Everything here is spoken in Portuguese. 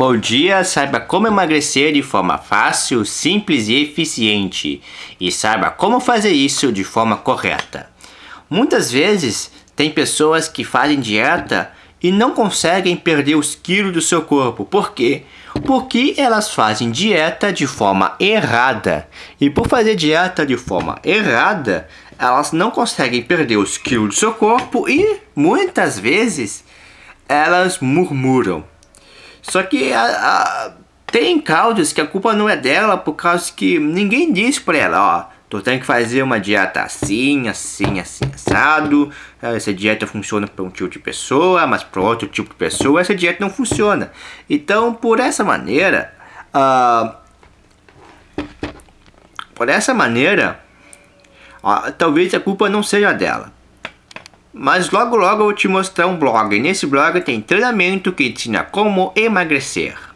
Bom dia, saiba como emagrecer de forma fácil, simples e eficiente. E saiba como fazer isso de forma correta. Muitas vezes, tem pessoas que fazem dieta e não conseguem perder os quilos do seu corpo. Por quê? Porque elas fazem dieta de forma errada. E por fazer dieta de forma errada, elas não conseguem perder os quilos do seu corpo e, muitas vezes, elas murmuram. Só que a, a, tem causas que a culpa não é dela por causa que ninguém diz pra ela, ó, tu tem que fazer uma dieta assim, assim, assim, assado. Essa dieta funciona para um tipo de pessoa, mas para outro tipo de pessoa essa dieta não funciona. Então, por essa maneira, uh, por essa maneira, uh, talvez a culpa não seja dela. Mas logo logo eu vou te mostrar um blog. Nesse blog tem treinamento que ensina como emagrecer.